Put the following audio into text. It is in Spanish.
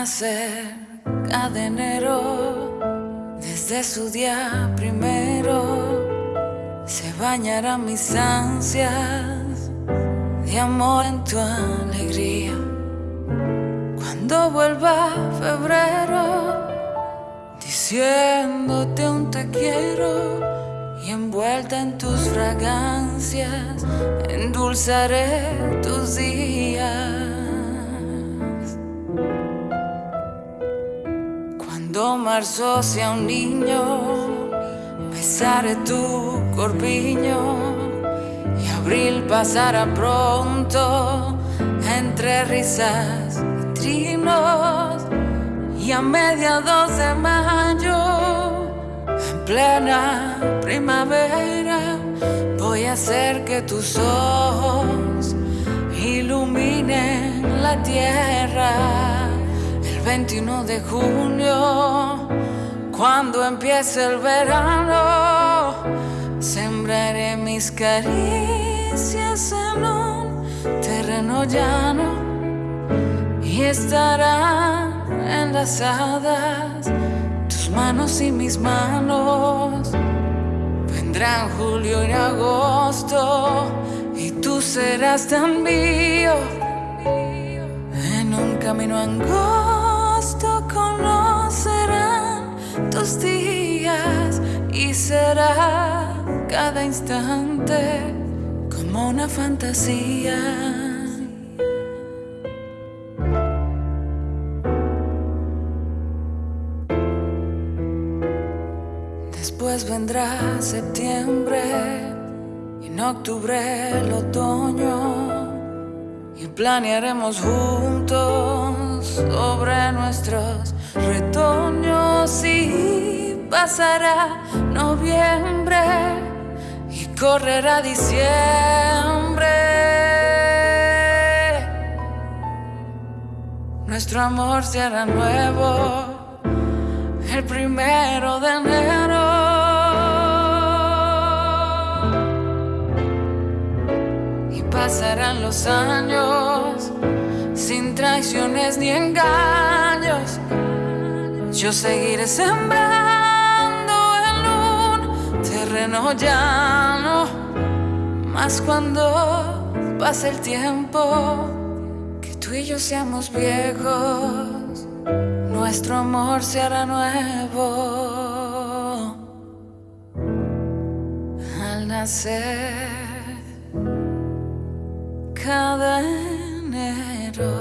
Al nacer cada enero, desde su día primero, se bañarán mis ansias de amor en tu alegría. Cuando vuelva febrero, diciéndote un te quiero y envuelta en tus fragancias, endulzaré tus días. Cuando marzo sea un niño, besaré tu corpiño y abril pasará pronto entre risas y trinos y a mediados de mayo, en plena primavera, voy a hacer que tus ojos iluminen la tierra. El 21 de junio, cuando empiece el verano, sembraré mis caricias en un terreno llano y estarán enlazadas tus manos y mis manos. Vendrán julio y agosto y tú serás tan mío. En un camino angosto días y será cada instante como una fantasía. Después vendrá septiembre y en octubre el otoño y planearemos juntos sobre nuestros retoños pasará noviembre y correrá diciembre. Nuestro amor se hará nuevo el primero de enero. Y pasarán los años sin traiciones ni engaños. Yo seguiré sembrando terreno llano. Más cuando pase el tiempo, que tú y yo seamos viejos nuestro amor se hará nuevo al nacer cada enero.